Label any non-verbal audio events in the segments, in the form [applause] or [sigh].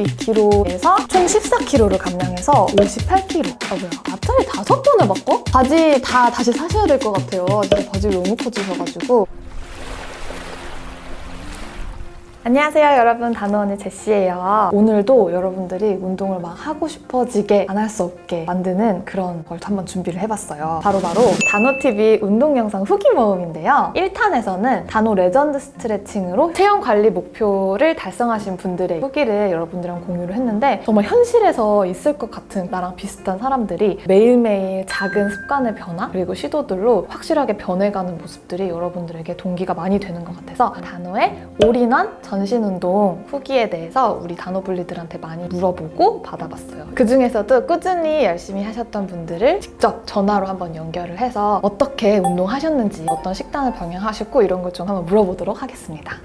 72kg에서 총 14kg를 감량해서 58kg. 아 뭐야? 앞자리 다섯 번을 바꿔? 바지 다 다시 사셔야 될 것 같아요. 진짜 바지 너무 커지셔가지고. 안녕하세요 여러분. 다노언니 제시예요. 오늘도 여러분들이 운동을 막 하고 싶어지게 안 할 수 없게 만드는 그런 걸 한번 준비를 해봤어요. 바로 바로 다노TV 운동 영상 후기 모음인데요. 1탄에서는 다노 레전드 스트레칭으로 체형 관리 목표를 달성하신 분들의 후기를 여러분들이랑 공유를 했는데 정말 현실에서 있을 것 같은 나랑 비슷한 사람들이 매일매일 작은 습관의 변화 그리고 시도들로 확실하게 변해가는 모습들이 여러분들에게 동기가 많이 되는 것 같아서 단호의 올인원 전신 운동 후기에 대해서 우리 단호블리들한테 많이 물어보고 받아봤어요. 그 중에서도 꾸준히 열심히 하셨던 분들을 직접 전화로 한번 연결을 해서 어떻게 운동하셨는지 어떤 식단을 병행하셨고 이런 걸 좀 한번 물어보도록 하겠습니다.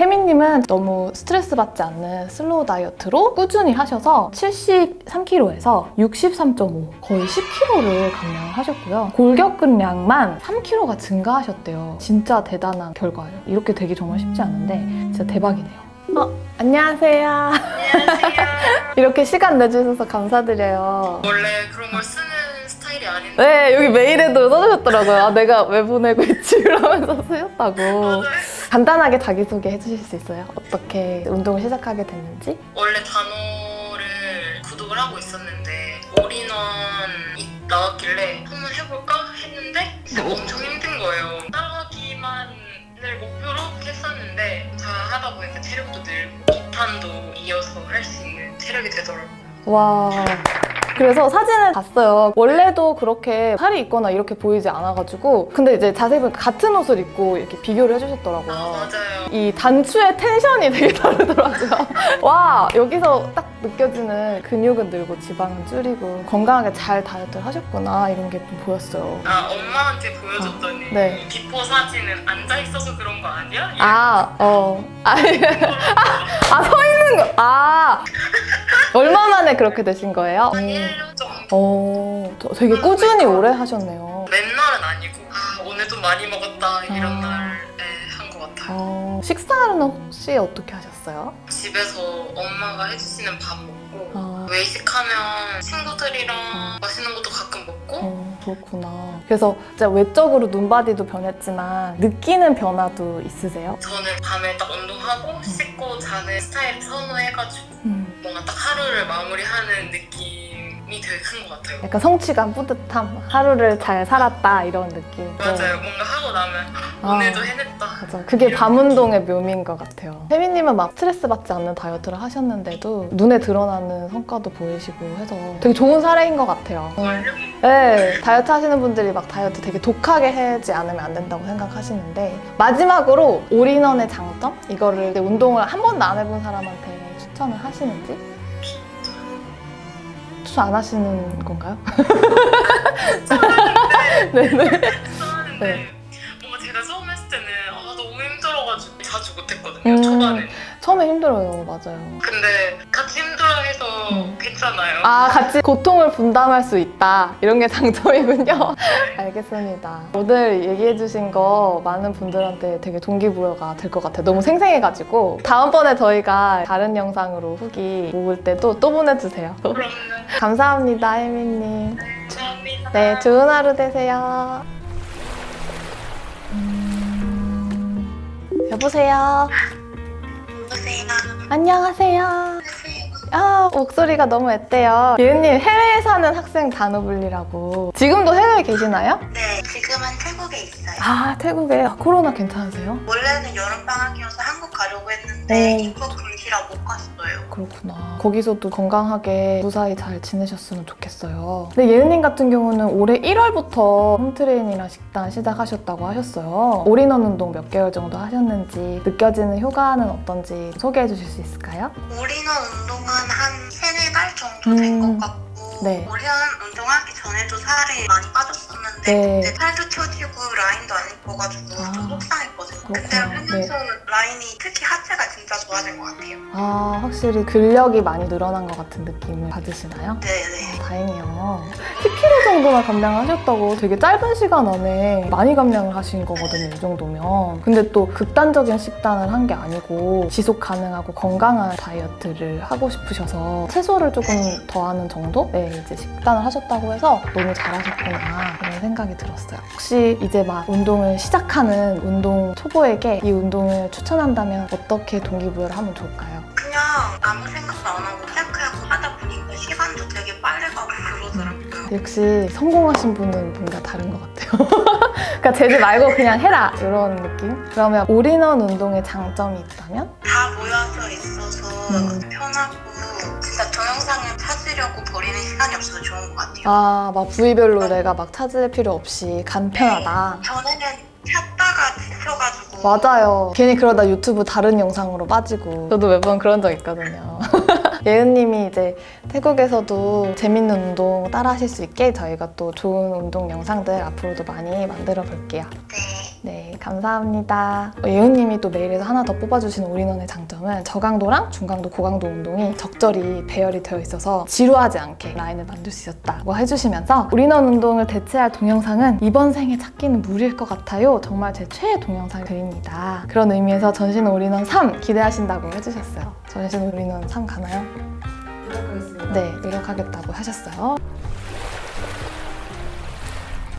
혜민님은 너무 스트레스 받지 않는 slow 다이어트로 꾸준히 하셔서 73kg에서 63.5 거의 10kg를 감량하셨고요. 골격근량만 3kg가 증가하셨대요. 진짜 대단한 결과예요. 이렇게 되기 정말 쉽지 않은데 진짜 대박이네요. 어, 안녕하세요. 안녕하세요. [laughs] 이렇게 시간 내주셔서 감사드려요. 원래 그런 걸 쓰는 스타일이 아닌데 네, 여기 메일에도 써주셨더라고요. 아, 내가 왜 보내고 있지? [laughs] 이러면서 쓰셨다고. 간단하게 자기소개 해주실 수 있어요? 어떻게 운동을 시작하게 됐는지? 원래 단어를 구독을 하고 있었는데 올인원이 나왔길래 한번 해볼까 했는데 진짜 엄청 힘든 거예요. 따라가기만을 목표로 했었는데 다 하다 보니까 체력도 늘고 2탄도 이어서 할 수 있는 체력이 되더라고요. 와. 그래서 사진을 봤어요. 원래도 그렇게 살이 있거나 이렇게 보이지 않아가지고. 근데 이제 자세히 보니까 같은 옷을 입고 이렇게 비교를 해주셨더라고요. 아 맞아요. 이 단추의 tension이 되게 [laughs] 다르더라고요. 와, 여기서 딱 느껴지는 근육은 늘고 지방은 줄이고 건강하게 잘 다이어트를 하셨구나 이런 게 좀 보였어요. 아 엄마한테 보여줬더니 아, 네. before 사진은 앉아 있어서 그런 거 아니야? 아, 어. 아, [laughs] 아, 서 있는 거. 아. 얼마 만에 그렇게 되신 거예요? 한 음. 1년 정도 어, 저- 되게 꾸준히 오래 하셨네요. 맨날은 아니고 아 오늘도 많이 먹었다 이런 아. 날에 한 것 같아요 어, 식사는 혹시 어떻게 하셨어요? 집에서 엄마가 해주시는 밥 먹고 아, 외식하면 친구들이랑 아. 맛있는 것도 가끔 먹고 어, 그렇구나. 그래서 진짜 외적으로 눈바디도 변했지만 느끼는 변화도 있으세요? 저는 밤에 딱 운동하고 씻고 자는 스타일 선호해가지고 음, 뭔가 딱 하루를 마무리하는 느낌이 되게 큰 것 같아요 약간 성취감, 뿌듯함, 하루를 잘 살았다 이런 느낌. 맞아요 뭔가 하고 나면 아. 오늘도 해냈다 맞아. 그게 밤 운동의 묘미인 것 같아요. 혜민님은 막 스트레스 받지 않는 다이어트를 하셨는데도 눈에 드러나는 성과도 보이시고 해서 되게 좋은 사례인 것 같아요. 정말요? 네, 다이어트 하시는 분들이 막 다이어트 되게 독하게 하지 않으면 안 된다고 생각하시는데 마지막으로 올인원의 장점? 이거를 운동을 한 번도 안 해본 사람한테 추천을 하시는지? 추천 안 하시는 건가요? [laughs] 네네. 좋아하는데 네. 뭔가 제가 처음 했을 때는 아 너무 힘들어가지고 자주 못했거든요 음. 초반에 처음에 힘들어요, 맞아요. 근데 같이 힘들어해서 음. 괜찮아요. 아, 같이 고통을 분담할 수 있다. 이런 게 장점이군요. [laughs] 알겠습니다. 오늘 얘기해주신 거 많은 분들한테 되게 동기부여가 될 것 같아요. 너무 생생해가지고. 다음번에 저희가 다른 영상으로 후기 모을 때도 또 보내주세요. [laughs] 감사합니다, 혜민님. 감사합니다. 네, 좋은 하루 되세요. 음, 여보세요. [laughs] 안녕하세요. 아, 목소리가 너무 앳돼요. 예은님, 해외에 사는 학생 단호블리라고. 지금도 해외에 계시나요? 네, 지금은 태국에 있어요. 아, 태국에 아, 코로나 괜찮으세요? 원래는 여름방학이어서 한국 가려고 했는데 네. 입국 금지라 못 갔어요. 그렇구나. 거기서도 건강하게 무사히 잘 지내셨으면 좋겠어요. 근데 예은님 같은 경우는 올해 1월부터 홈트레이닝이랑 식단 시작하셨다고 하셨어요. 올인원 운동 몇 개월 정도 하셨는지 느껴지는 효과는 어떤지 소개해 주실 수 있을까요? 올인원 운동은 한 세네 달 정도 된 음. 것 같고 네. 올인원 운동하기 전에도 살이 많이 빠졌었는데 네. 그때 살도 쪄지고 라인도 안 예뻐가지고 아. 좀 속상했거든요. 근데 그렇구나. 네. 라인이 특히 하체가 진짜 좋아진 것 같아요. 아, 확실히 근력이 많이 늘어난 것 같은 느낌을 받으시나요? 네네. 다행이에요. 10kg 정도나 감량을 하셨다고 되게 짧은 시간 안에 많이 감량을 하신 거거든요, 이 정도면. 근데 또 극단적인 식단을 한 게 아니고 지속 가능하고 건강한 다이어트를 하고 싶으셔서 채소를 조금 더하는 정도? 네, 이제 식단을 하셨다고 해서 너무 잘하셨구나, 그런 생각이 들었어요. 혹시 이제 막 운동을 시작하는 운동 초보 에게 이 운동을 추천한다면 어떻게 동기부여를 하면 좋을까요? 그냥 아무 생각도 안 하고 시작하고 하다 보니까 시간도 되게 빨리 가고 그러더라고요. 역시 성공하신 분은 뭔가 다른 것 같아요. [laughs] 그러니까 제지 말고 그냥 해라 이런 느낌. 그러면 올인원 운동의 장점이 있다면? 다 모여서 있어서 음. 편하고 진짜 동영상을 찾으려고 버리는 시간이 없어서 좋은 것 같아요. 아, 막 부위별로 내가 막 찾을 필요 없이 간편하다. 전에는 찾다가 지쳐가지고 맞아요. 괜히 그러다 유튜브 다른 영상으로 빠지고. 저도 몇 번 그런 적 있거든요. [laughs] 예은님이 이제 태국에서도 재밌는 운동 따라 하실 수 있게 저희가 또 좋은 운동 영상들 앞으로도 많이 만들어 볼게요. 네. 네, 감사합니다. 어, 예은님이 또 메일에서 하나 더 뽑아주신 올인원의 장점은 저강도랑 중강도, 고강도 운동이 적절히 배열이 되어 있어서 지루하지 않게 라인을 만들 수 있었다고 해주시면서 올인원 운동을 대체할 동영상은 이번 생에 찾기는 무리일 것 같아요. 정말 제 최애 동영상 글입니다. 그런 의미에서 전신 올인원 3 기대하신다고 해주셨어요. 전신 올인원 3 가나요? 네, 노력하겠다고 하셨어요.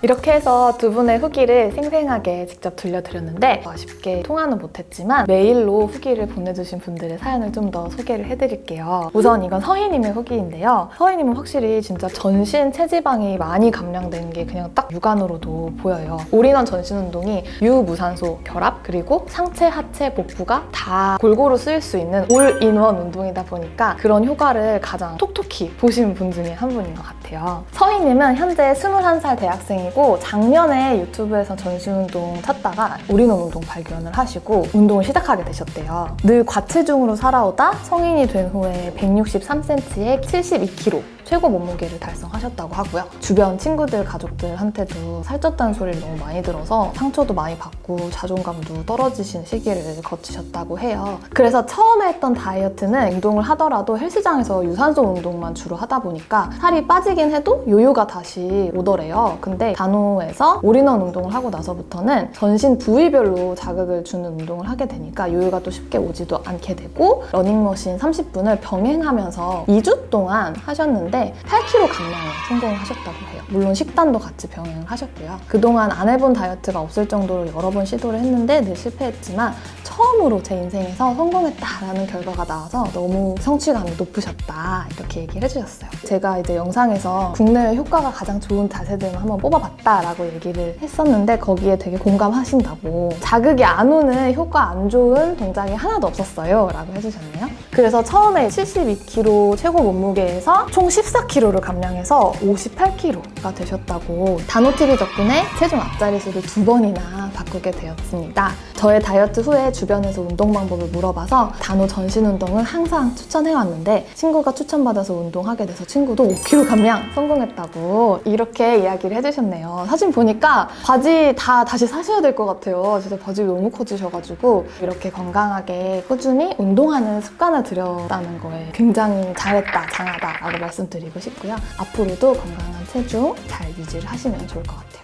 이렇게 해서 두 분의 후기를 생생하게 직접 들려드렸는데 아쉽게 통화는 못했지만 메일로 후기를 보내주신 분들의 사연을 좀 더 소개를 해드릴게요. 우선 이건 서희님의 후기인데요. 서희님은 확실히 진짜 전신 체지방이 많이 감량된 게 그냥 딱 육안으로도 보여요. 올인원 전신 운동이 유무산소 결합 그리고 상체, 하체, 복부가 다 골고루 쓰일 수 있는 올인원 운동이다 보니까 그런 효과를 가장 톡톡히 보신 분 중에 한 분인 것 같아요. 서희님은 현재 21살 대학생이 고 작년에 유튜브에서 전신운동 찾다가 올인원 운동 발견을 하시고 운동을 시작하게 되셨대요. 늘 과체중으로 살아오다 성인이 된 후에 163cm에 72kg 최고 몸무게를 달성하셨다고 하고요. 주변 친구들, 가족들한테도 살쪘다는 소리를 너무 많이 들어서 상처도 많이 받고 자존감도 떨어지신 시기를 거치셨다고 해요. 그래서 처음에 했던 다이어트는 운동을 하더라도 헬스장에서 유산소 운동만 주로 하다 보니까 살이 빠지긴 해도 요요가 다시 오더래요. 근데 단호에서 올인원 운동을 하고 나서부터는 전신 부위별로 자극을 주는 운동을 하게 되니까 요요가 또 쉽게 오지도 않게 되고 러닝머신 30분을 병행하면서 2주 동안 하셨는데 8kg 감량에 성공하셨다고 해요. 물론 식단도 같이 병행을 하셨고요. 그동안 안 해본 다이어트가 없을 정도로 여러 번 시도를 했는데 늘 실패했지만 처음으로 제 인생에서 성공했다라는 결과가 나와서 너무 성취감이 높으셨다 이렇게 얘기를 해주셨어요. 제가 이제 영상에서 국내외 효과가 가장 좋은 자세들만 한번 뽑아봤 다라고 얘기를 했었는데 거기에 되게 공감하신다고 자극이 안 오는 효과 안 좋은 동작이 하나도 없었어요 라고 해주셨네요. 그래서 처음에 72kg 최고 몸무게에서 총 14kg를 감량해서 58kg가 되셨다고 단호TV 덕분에 체중 앞자리수를 두 번이나 바꾸게 되었습니다. 저의 다이어트 후에 주변에서 운동 방법을 물어봐서 단호 전신 운동을 항상 추천해왔는데 친구가 추천받아서 운동하게 돼서 친구도 5kg 감량 성공했다고 이렇게 이야기를 해주셨네요. 사진 보니까 바지 다 다시 사셔야 될 것 같아요. 진짜 바지 너무 커지셔가지고 이렇게 건강하게 꾸준히 운동하는 습관을 들였다는 거에 굉장히 잘했다, 장하다 라고 말씀드리고 싶고요. 앞으로도 건강한 체중 잘 유지를 하시면 좋을 것 같아요.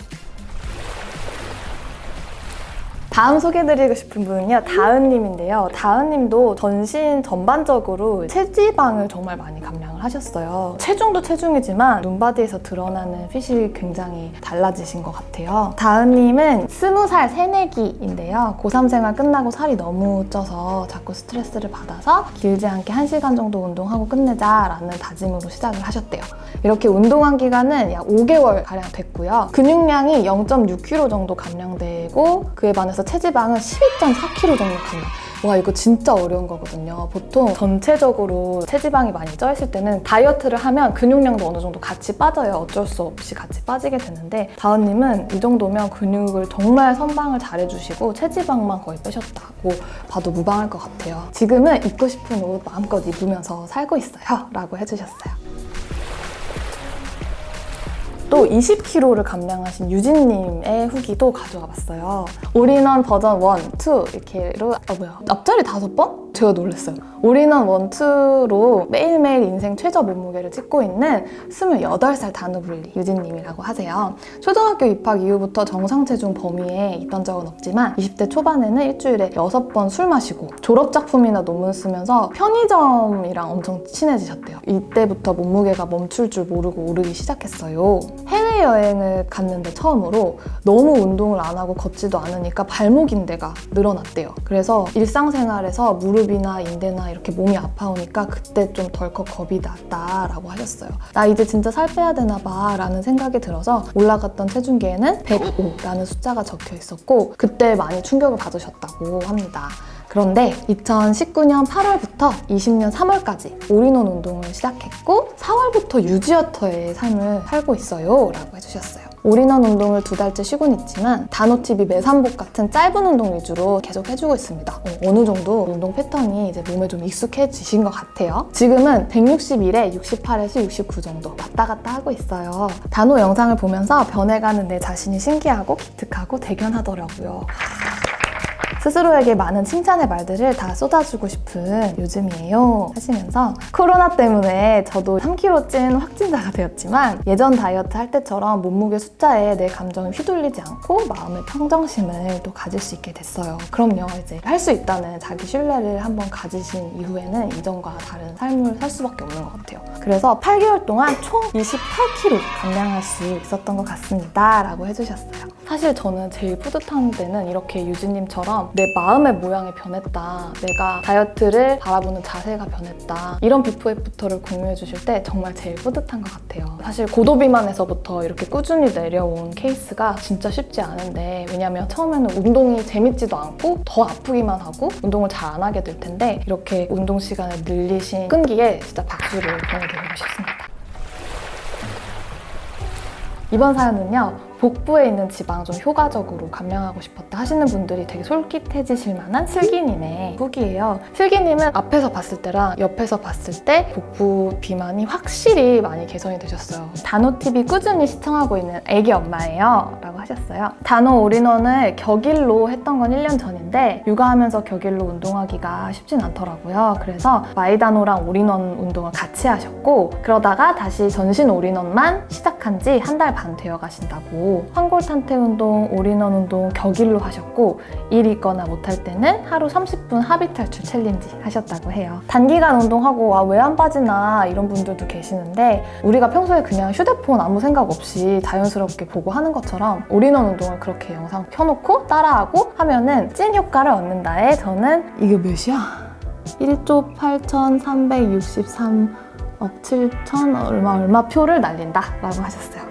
다음 소개해드리고 싶은 분은요, 다은님인데요. 다은님도 전신 전반적으로 체지방을 정말 많이 감량 을 하셨어요. 체중도 체중이지만 눈바디에서 드러나는 핏이 굉장히 달라지신 것 같아요. 다은님은 스무 살 새내기인데요. 고3 생활 끝나고 살이 너무 쪄서 자꾸 스트레스를 받아서 길지 않게 1시간 정도 운동하고 끝내자라는 다짐으로 시작을 하셨대요. 이렇게 운동한 기간은 약 5개월 가량 됐고요. 근육량이 0.6kg 정도 감량되고 그에 반해서 체지방은 12.4kg 정도 감량. 와 이거 진짜 어려운 거거든요. 보통 전체적으로 체지방이 많이 쪄 있을 때는 다이어트를 하면 근육량도 어느 정도 같이 빠져요. 어쩔 수 없이 같이 빠지게 되는데 다은님은 이 정도면 근육을 정말 선방을 잘해주시고 체지방만 거의 빼셨다고 봐도 무방할 것 같아요. 지금은 입고 싶은 옷 마음껏 입으면서 살고 있어요. 라고 해주셨어요. 또 20kg를 감량하신 유진님의 후기도 가져와 봤어요. 올인원 버전 1, 2 이렇게로 아 뭐야 앞자리 다섯 번? 제가 놀랐어요. 올인원 1, 2로 매일매일 인생 최저 몸무게를 찍고 있는 28살 단호블리 유진님이라고 하세요. 초등학교 입학 이후부터 정상 체중 범위에 있던 적은 없지만 20대 초반에는 일주일에 6번 술 마시고 졸업 작품이나 논문 쓰면서 편의점이랑 엄청 친해지셨대요. 이때부터 몸무게가 멈출 줄 모르고 오르기 시작했어요. 해외여행을 갔는데 처음으로 너무 운동을 안 하고 걷지도 않으니까 발목 인대가 늘어났대요. 그래서 일상생활에서 무릎이나 인대나 이렇게 몸이 아파오니까 그때 좀 덜컥 겁이 났다라고 하셨어요. 나 이제 진짜 살 빼야 되나 봐 라는 생각이 들어서 올라갔던 체중계에는 105라는 숫자가 적혀 있었고 그때 많이 충격을 받으셨다고 합니다. 그런데 2019년 8월부터 20년 3월까지 올인원 운동을 시작했고 4월부터 유지어터의 삶을 살고 있어요 라고 해주셨어요. 올인원 운동을 두 달째 쉬곤 있지만 단호TV 매산복 같은 짧은 운동 위주로 계속 해주고 있습니다. 어느 정도 운동 패턴이 이제 몸에 좀 익숙해지신 것 같아요. 지금은 161에 68에서 69 정도 왔다 갔다 하고 있어요. 단호 영상을 보면서 변해가는 내 자신이 신기하고 기특하고 대견하더라고요. 스스로에게 많은 칭찬의 말들을 다 쏟아주고 싶은 요즘이에요. 하시면서 코로나 때문에 저도 3kg 찐 확진자가 되었지만 예전 다이어트 할 때처럼 몸무게 숫자에 내 감정을 휘둘리지 않고 마음의 평정심을 또 가질 수 있게 됐어요. 그럼요 이제 할 수 있다는 자기 신뢰를 한번 가지신 이후에는 이전과 다른 삶을 살 수밖에 없는 것 같아요. 그래서 8개월 동안 총 28kg 감량할 수 있었던 것 같습니다 라고 해주셨어요. 사실 저는 제일 뿌듯한 때는 이렇게 유진님처럼 내 마음의 모양이 변했다. 내가 다이어트를 바라보는 자세가 변했다. 이런 before after를 공유해 주실 때 정말 제일 뿌듯한 것 같아요. 사실 고도비만에서부터 이렇게 꾸준히 내려온 케이스가 진짜 쉽지 않은데 왜냐면 처음에는 운동이 재밌지도 않고 더 아프기만 하고 운동을 잘 안 하게 될 텐데 이렇게 운동 시간을 늘리신 끈기에 진짜 박수를 보내드리고 싶습니다. 이번 사연은요. 복부에 있는 지방 좀 효과적으로 감량하고 싶었다 하시는 분들이 되게 솔깃해지실 만한 슬기님의 후기예요. 슬기님은 앞에서 봤을 때랑 옆에서 봤을 때 복부 비만이 확실히 많이 개선이 되셨어요. 단호TV 꾸준히 시청하고 있는 애기 엄마예요. 라고 하셨어요. 단호 all-in-one을 격일로 했던 건 1년 전인데 육아하면서 격일로 운동하기가 쉽진 않더라고요. 그래서 마이단호랑 올인원 운동을 같이 하셨고 그러다가 다시 전신 all-in-one만 시작한 지 한 달 반 되어 가신다고 환골탈태 운동, 올인원 운동 격일로 하셨고 일 있거나 못할 때는 하루 30분 하비 탈출 챌린지 하셨다고 해요. 단기간 운동하고 아, 왜 안 빠지나 이런 분들도 계시는데 우리가 평소에 그냥 휴대폰 아무 생각 없이 자연스럽게 보고 하는 것처럼 올인원 운동을 그렇게 영상 켜놓고 따라하고 하면은 찐 효과를 얻는다에 저는 이게 몇이야? 1조 8,363억 7천 얼마 얼마 표를 날린다 라고 하셨어요.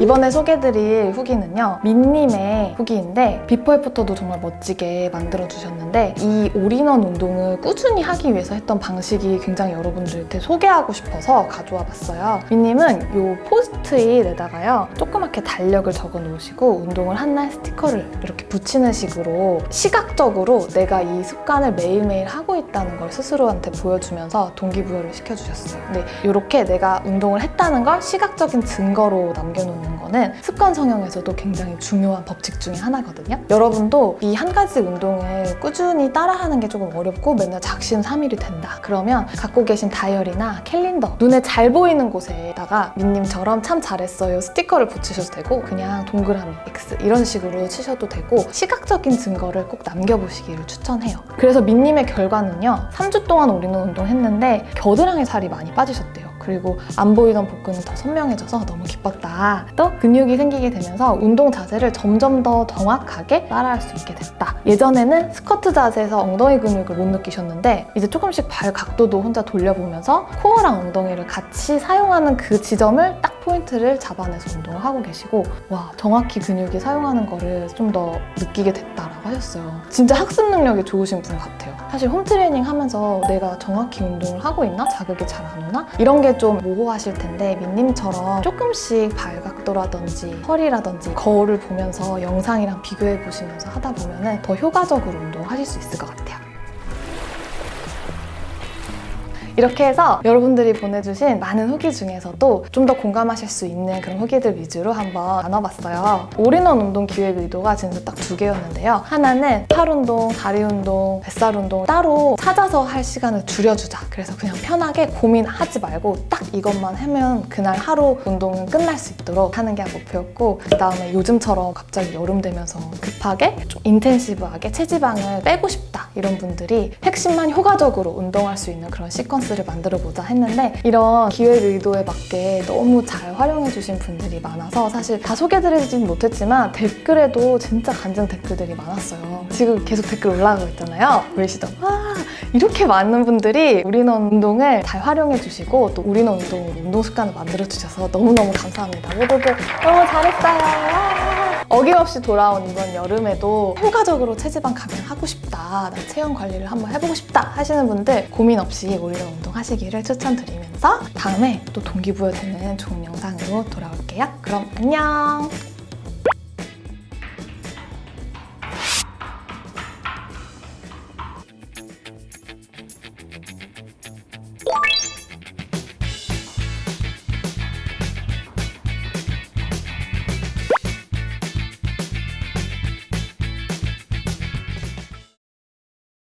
이번에 소개해드릴 후기는요 민님의 후기인데 비포 애프터도 정말 멋지게 만들어주셨는데 이 올인원 운동을 꾸준히 하기 위해서 했던 방식이 굉장히 여러분들한테 소개하고 싶어서 가져와 봤어요. 민님은 이 포스트잇에다가요 조그맣게 달력을 적어 놓으시고 운동을 한 날 스티커를 이렇게 붙이는 식으로 시각적으로 내가 이 습관을 매일매일 하고 있다는 걸 스스로한테 보여주면서 동기부여를 시켜주셨어요. 근데 이렇게 내가 운동을 했다는 걸 시각적인 증거로 남겨놓는 있는 거는 습관 형성에서도 굉장히 중요한 법칙 중에 하나거든요. 여러분도 이 한 가지 운동을 꾸준히 따라하는 게 조금 어렵고 맨날 작심 삼일이 된다. 그러면 갖고 계신 다이어리나 캘린더 눈에 잘 보이는 곳에다가 민님처럼 참 잘했어요 스티커를 붙이셔도 되고 그냥 동그라미 X 이런 식으로 치셔도 되고 시각적인 증거를 꼭 남겨보시기를 추천해요. 그래서 민님의 결과는요 3주 동안 올인원 운동했는데 겨드랑이 살이 많이 빠지셨대요. 그리고 안 보이던 복근이 더 선명해져서 너무 기뻤다. 또 근육이 생기게 되면서 운동 자세를 점점 더 정확하게 따라할 수 있게 됐다. 예전에는 스쿼트 자세에서 엉덩이 근육을 못 느끼셨는데 이제 조금씩 발 각도도 혼자 돌려보면서 코어랑 엉덩이를 같이 사용하는 그 지점을 딱 포인트를 잡아내서 운동을 하고 계시고 와 정확히 근육이 사용하는 거를 좀 더 느끼게 됐다라고 하셨어요. 진짜 학습 능력이 좋으신 분 같아요. 사실 홈트레이닝 하면서 내가 정확히 운동을 하고 있나? 자극이 잘 안 오나? 이런 게좀 모호하실 텐데 민님처럼 조금씩 발각도라든지 허리라든지 거울을 보면서 영상이랑 비교해 보시면서 하다 보면 더 효과적으로 운동하실 수 있을 것 같아요. 이렇게 해서 여러분들이 보내주신 많은 후기 중에서도 좀 더 공감하실 수 있는 그런 후기들 위주로 한번 나눠봤어요. 올인원 운동 기획 의도가 진짜 딱 두 개였는데요. 하나는 팔 운동, 다리 운동, 뱃살 운동 따로 찾아서 할 시간을 줄여주자. 그래서 그냥 편하게 고민하지 말고 딱 이것만 하면 그날 하루 운동은 끝날 수 있도록 하는 게 목표였고 그 다음에 요즘처럼 갑자기 여름 되면서 급하게 좀 intensive하게 체지방을 빼고 싶다 이런 분들이 핵심만 효과적으로 운동할 수 있는 그런 시퀀스 를 만들어 보자 했는데 이런 기획 의도에 맞게 너무 잘 활용해 주신 분들이 많아서 사실 다 소개드리진 못했지만 댓글에도 진짜 간증 댓글들이 많았어요 지금 계속 댓글 올라가고 있잖아요 보이시죠? 와 이렇게 많은 분들이 우리는 운동을 잘 활용해 주시고 또 우리는 운동으로 운동 습관을 만들어 주셔서 너무너무 감사합니다 모두들 너무 잘했어요 와. 어김없이 돌아온 이번 여름에도 효과적으로 체지방 감량하고 싶다 나 체형 관리를 한번 해보고 싶다 하시는 분들 고민 없이 우리는 운동 하시기를 추천드리면서 다음에 또 동기부여 되는 좋은 영상으로 돌아올게요. 그럼 안녕